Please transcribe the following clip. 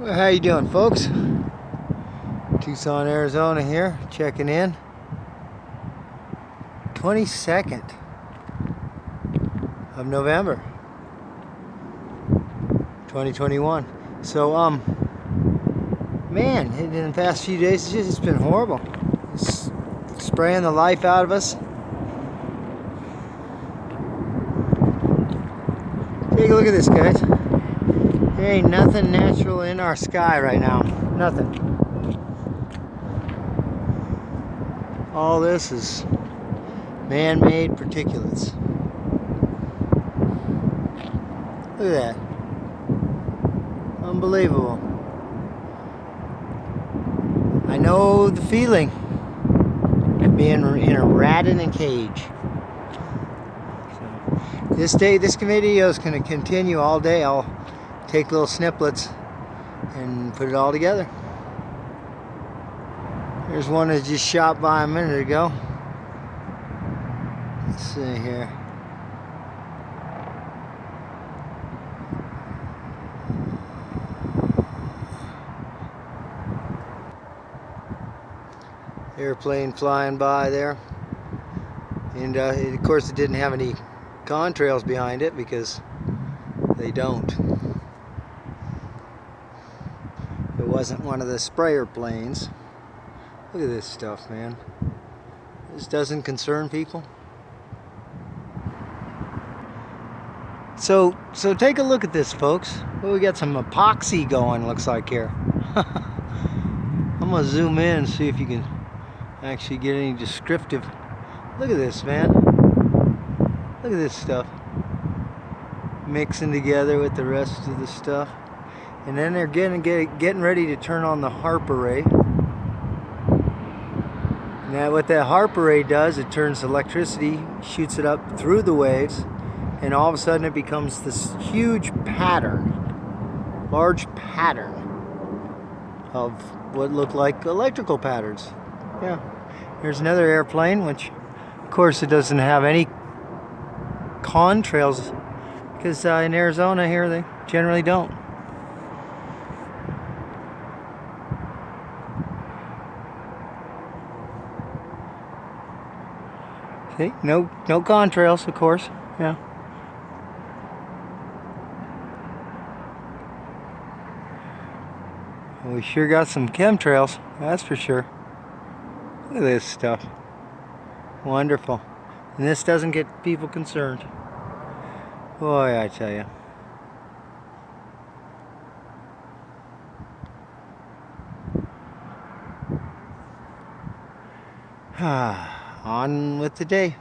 Well, how you doing, folks? Tucson, Arizona here, checking in. 22nd of November 2021. So, um, man, in the past few days, it's, just, it's been horrible. It's spraying the life out of us. Take a look at this, guys. There ain't nothing natural in our sky right now. Nothing. All this is man-made particulates. Look at that. Unbelievable. I know the feeling of being in a rat in a cage. This day, this video is going to continue all day. I'll take little snippets and put it all together. There's one that just shot by a minute ago. Let's see here. Airplane flying by there. And uh, of course it didn't have any contrails behind it because they don't. Wasn't one of the sprayer planes. Look at this stuff, man. This doesn't concern people. So, so take a look at this, folks. Well, we got some epoxy going, looks like here. I'm gonna zoom in and see if you can actually get any descriptive. Look at this, man. Look at this stuff. Mixing together with the rest of the stuff. And then they're getting, get, getting ready to turn on the HAARP array. Now what that HAARP array does, it turns electricity, shoots it up through the waves, and all of a sudden it becomes this huge pattern, large pattern of what look like electrical patterns. Yeah. Here's another airplane, which of course it doesn't have any contrails because uh, in Arizona here they generally don't. See, no, no contrails, of course. Yeah. We sure got some chemtrails, that's for sure. Look at this stuff. Wonderful. And this doesn't get people concerned. Boy, I tell you. Ah on with the day.